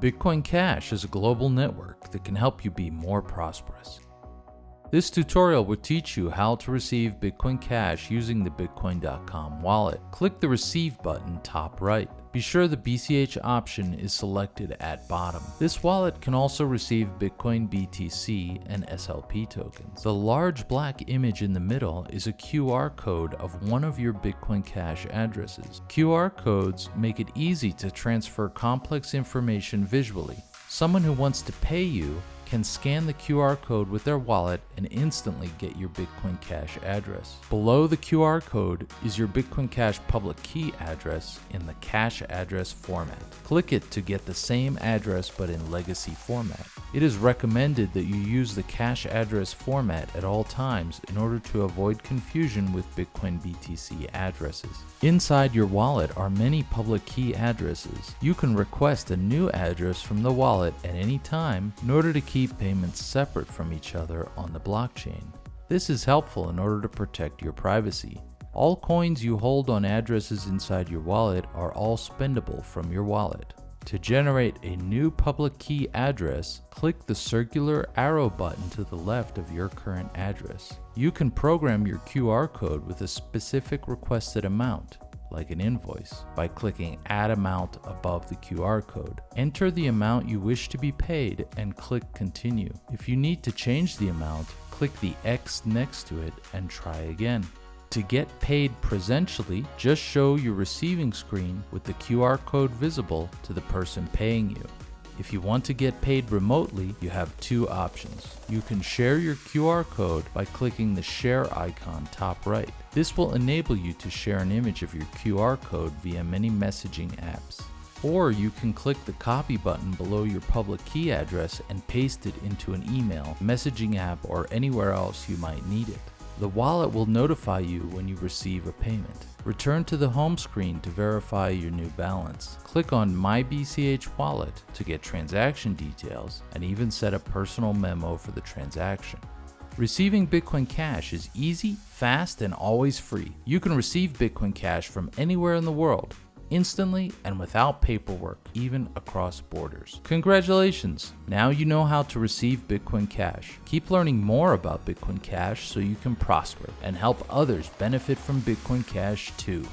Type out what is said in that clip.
Bitcoin Cash is a global network that can help you be more prosperous. This tutorial will teach you how to receive Bitcoin Cash using the Bitcoin.com wallet. Click the Receive button top right. Be sure the BCH option is selected at bottom. This wallet can also receive Bitcoin BTC and SLP tokens. The large black image in the middle is a QR code of one of your Bitcoin Cash addresses. QR codes make it easy to transfer complex information visually. Someone who wants to pay you can scan the QR code with their wallet and instantly get your Bitcoin Cash address. Below the QR code is your Bitcoin Cash public key address in the cash address format. Click it to get the same address but in legacy format. It is recommended that you use the cash address format at all times in order to avoid confusion with Bitcoin BTC addresses. Inside your wallet are many public key addresses. You can request a new address from the wallet at any time in order to keep keep payments separate from each other on the blockchain. This is helpful in order to protect your privacy. All coins you hold on addresses inside your wallet are all spendable from your wallet. To generate a new public key address, click the circular arrow button to the left of your current address. You can program your QR code with a specific requested amount like an invoice, by clicking Add Amount above the QR code. Enter the amount you wish to be paid and click Continue. If you need to change the amount, click the X next to it and try again. To get paid presentially, just show your receiving screen with the QR code visible to the person paying you. If you want to get paid remotely, you have two options. You can share your QR code by clicking the share icon top right. This will enable you to share an image of your QR code via many messaging apps. Or you can click the copy button below your public key address and paste it into an email, messaging app, or anywhere else you might need it. The wallet will notify you when you receive a payment. Return to the home screen to verify your new balance. Click on My BCH Wallet to get transaction details and even set a personal memo for the transaction. Receiving Bitcoin Cash is easy, fast, and always free. You can receive Bitcoin Cash from anywhere in the world instantly and without paperwork, even across borders. Congratulations! Now you know how to receive Bitcoin Cash. Keep learning more about Bitcoin Cash so you can prosper and help others benefit from Bitcoin Cash too.